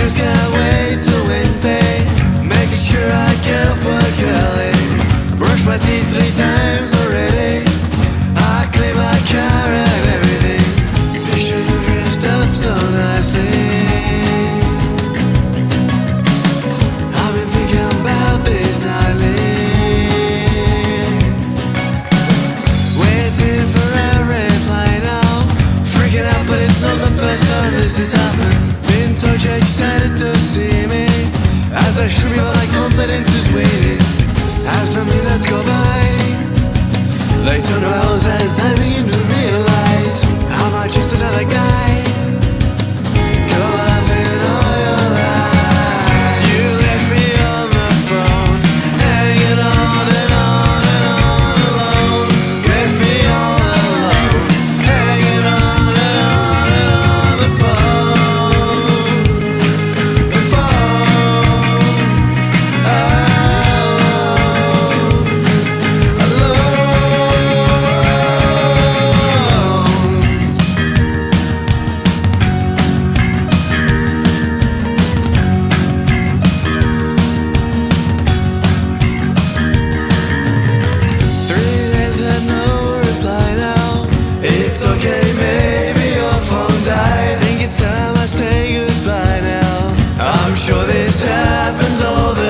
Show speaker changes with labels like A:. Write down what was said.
A: always can't wait till Wednesday. Making sure I get off work early. Brush my teeth three times already. They turn around as I begin to realize I'm just another guy. sure this happens all the